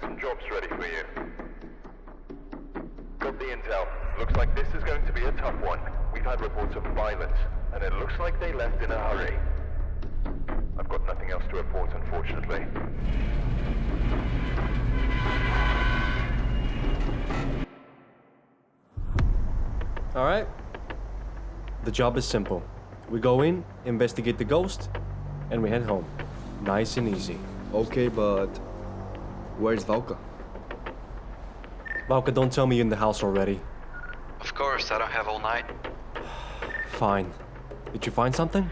some jobs ready for you. Got the intel. Looks like this is going to be a tough one. We've had reports of violence, and it looks like they left in a hurry. I've got nothing else to report, unfortunately. Alright? The job is simple. We go in, investigate the ghost, and we head home. Nice and easy. Okay, but where's Valka? Valka, don't tell me you're in the house already. Of course, I don't have all night. Fine. Did you find something?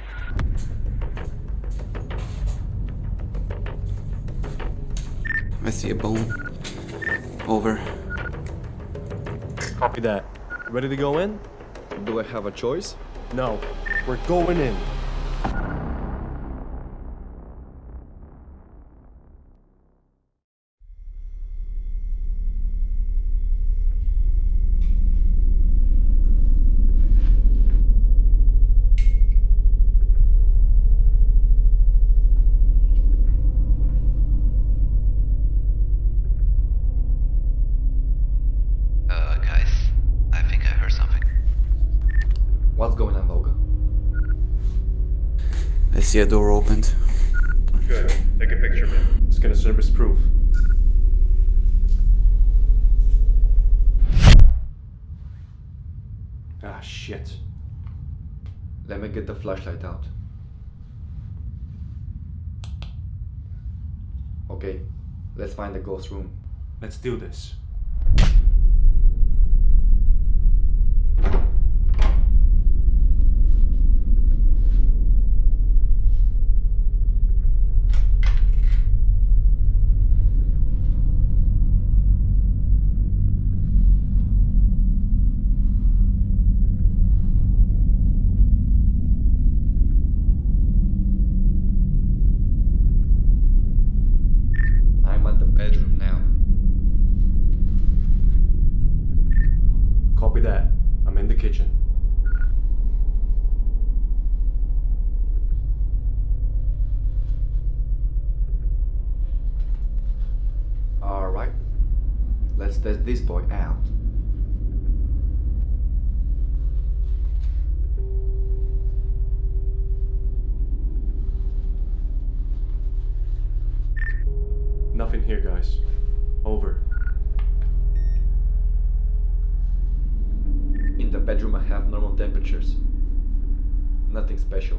I see a bone. Over. Copy that. Ready to go in? Do I have a choice? No. We're going in. Uh, guys, I think I heard something. What's going on, Valka? I see a door opened. Good. Take a picture, man. It's gonna serve as proof. Ah, shit. Let me get the flashlight out. Okay, let's find the ghost room. Let's do this. Let's this boy out. Nothing here, guys. Over. In the bedroom I have normal temperatures. Nothing special.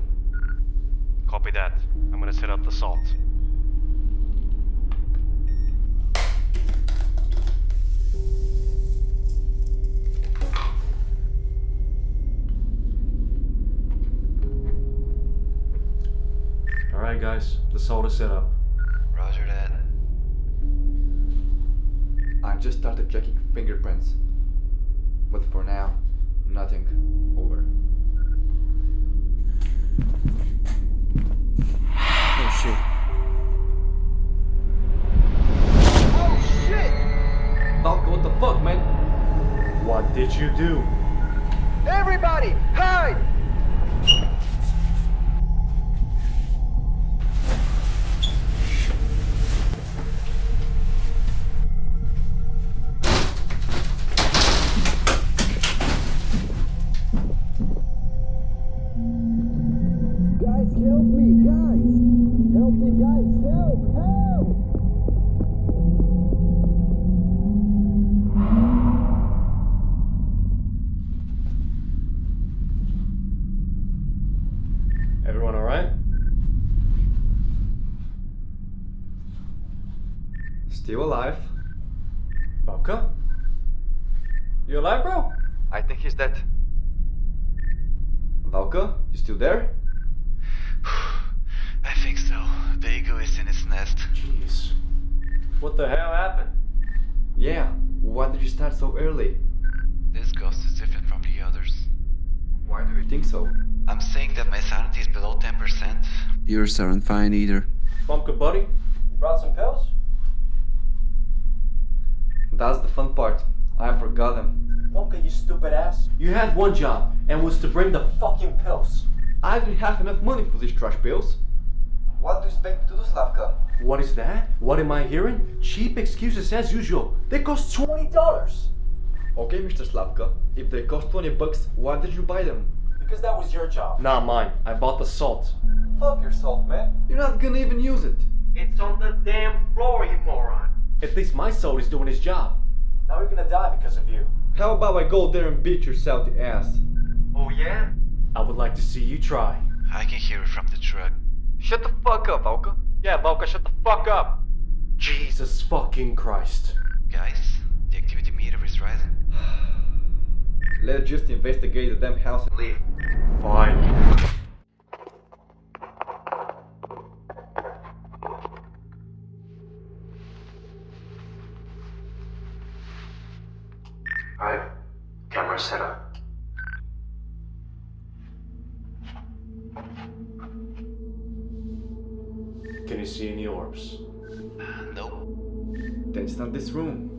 Copy that. I'm gonna set up the salt. Alright guys, the salt is set up. Roger that. I just started checking fingerprints. But for now, nothing. Over. Oh shit. Oh, Valka, what the fuck, man? What did you do? Everybody, hide! Everyone alright? Still alive. Valka? You alive, bro? I think he's dead. Valka, you still there? I think so. The eagle is in its nest. Jeez. What the hell happened? Yeah. Why did you start so early? This ghost is different from the others. Why do you think so? I'm saying that my sanity is below 10%. Yours aren't fine either. Bumpka buddy? You brought some pills? That's the fun part. I forgot them. Bumpka, you stupid ass. You had one job, and was to bring the fucking pills. I didn't have enough money for these trash pills. What do you expect me to do, Slavka? What is that? What am I hearing? Cheap excuses as usual. They cost $20. Okay, Mr. Slavka, if they cost 20 bucks, why did you buy them? Because that was your job. Not mine. I bought the salt. Fuck your salt, man. You're not gonna even use it. It's on the damn floor, you moron. At least my salt is doing his job. Now you're gonna die because of you. How about I go there and beat yourself the ass? Oh yeah? I would like to see you try. I can hear it from the truck. Shut the fuck up, Valka. Yeah, Valka, shut the fuck up. Jesus fucking Christ. Guys, the activity meter is rising. Let's just investigate the damn house and leave. Fine. Alright, camera set up. Can you see any orbs? Uh, nope. Then it's not this room.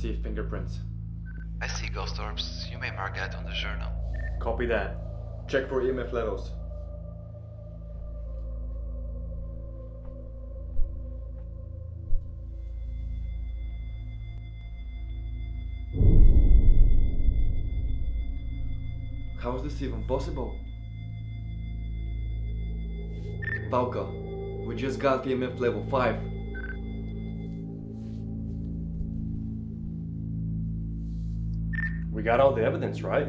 See fingerprints. I see ghost orbs. You may mark that on the journal. Copy that. Check for EMF levels. How is this even possible? Valka, we just got EMF level 5. We got all the evidence, right?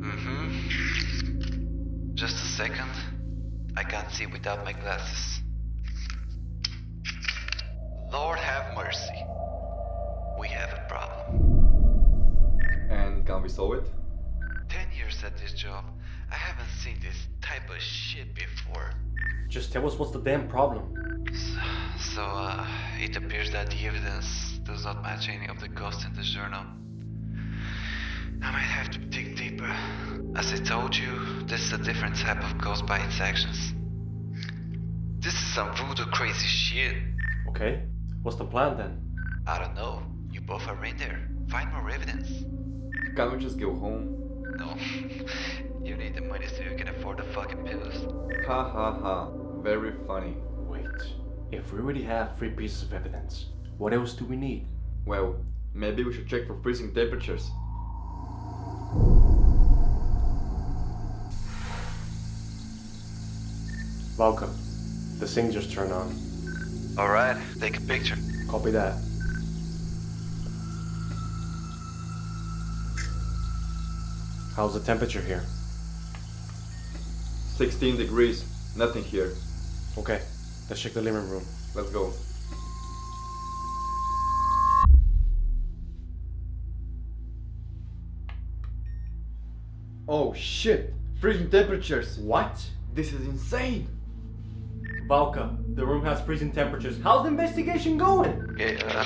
Mm-hmm. Just a second. I can't see without my glasses. Lord have mercy. We have a problem. And can we solve it? Ten years at this job, I haven't seen this type of shit before. Just tell us what's the damn problem. So, so uh, it appears that the evidence does not match any of the ghosts in the journal. I might have to dig deeper. As I told you, this is a different type of ghost by its actions. This is some voodoo crazy shit. Okay. What's the plan then? I don't know. You both are in there. Find more evidence. Can't we just go home? No. you need the money so you can afford the fucking pills. Ha ha ha. Very funny. Wait. If we already have three pieces of evidence, what else do we need? Well, maybe we should check for freezing temperatures. Welcome. The thing just turned on. Alright, take a picture. Copy that. How's the temperature here? 16 degrees. Nothing here. Okay, let's check the living room. Let's go. Oh shit! Freezing temperatures! What? This is insane! Valka, the room has freezing temperatures. How's the investigation going? Okay, uh,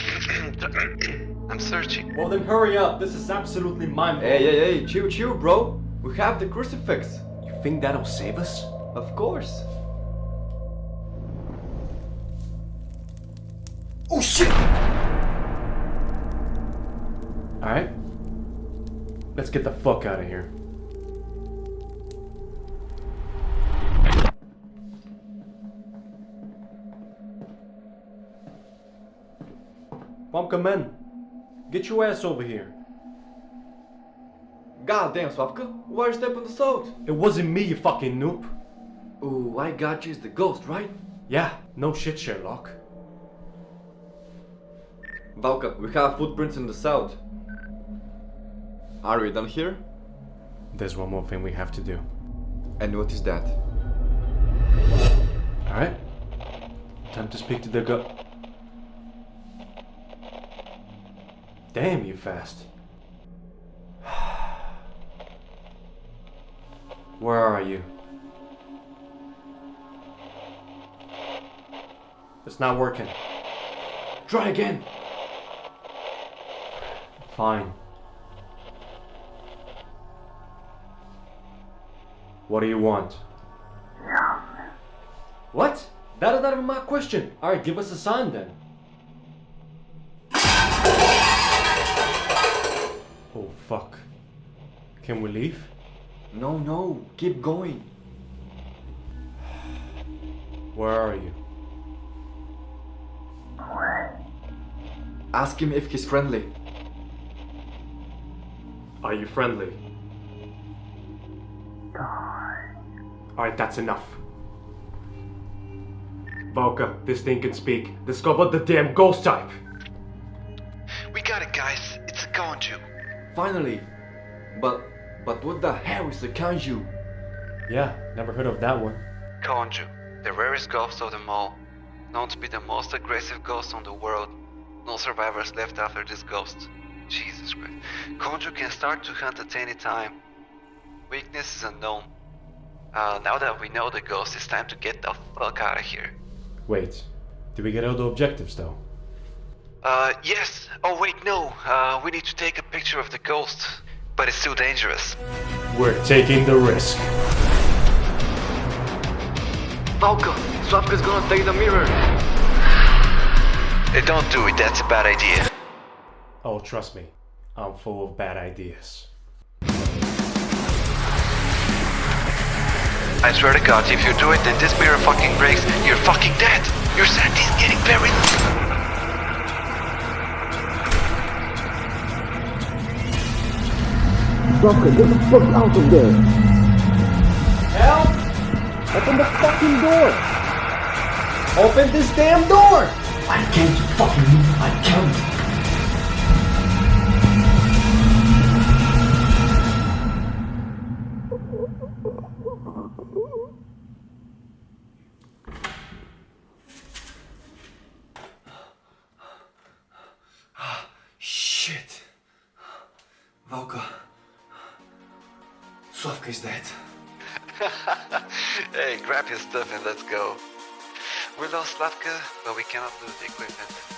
I'm searching. Well then hurry up, this is absolutely mind-blowing. Hey, hey, hey, chill, chill, bro! We have the crucifix! You think that'll save us? Of course! Oh shit! Alright. Let's get the fuck out of here. Pumpkin man, get your ass over here. God damn, Swapka, why are you stepping the salt? It wasn't me, you fucking noob. Ooh, I got you, as the ghost, right? Yeah, no shit, Sherlock. Valka, we have footprints in the south. Are we done here? There's one more thing we have to do. And what is that? Alright? Time to speak to the go- Damn, you fast. Where are you? It's not working. Try again! Fine. What do you want? What? That is not even my question. Alright, give us a sign then. Can we leave? No, no, keep going. Where are you? Ask him if he's friendly. Are you friendly? Alright, that's enough. Volka, this thing can speak. Discover the damn ghost type! We got it, guys. It's a Konju. Finally. But, but what the hell is a kanju? Yeah, never heard of that one. Konju, the rarest ghost of them all. Known to be the most aggressive ghost on the world. No survivors left after this ghost. Jesus Christ. Konju can start to hunt at any time. Weakness is unknown. Uh, now that we know the ghost, it's time to get the fuck out of here. Wait, did we get all the objectives though? Uh, yes. Oh, wait, no. Uh, we need to take a picture of the ghost. But it's too dangerous. We're taking the risk. Falco, Swapka's gonna take the mirror. Hey, don't do it. That's a bad idea. Oh, trust me, I'm full of bad ideas. I swear to God, if you do it, then this mirror fucking breaks. You're fucking dead. Your sanity's getting very. Get the fuck out of there! Help! Open the fucking door! Open this damn door! I can't fucking Slavka is dead. hey, grab your stuff and let's go. We lost Slavka, but we cannot lose the equipment.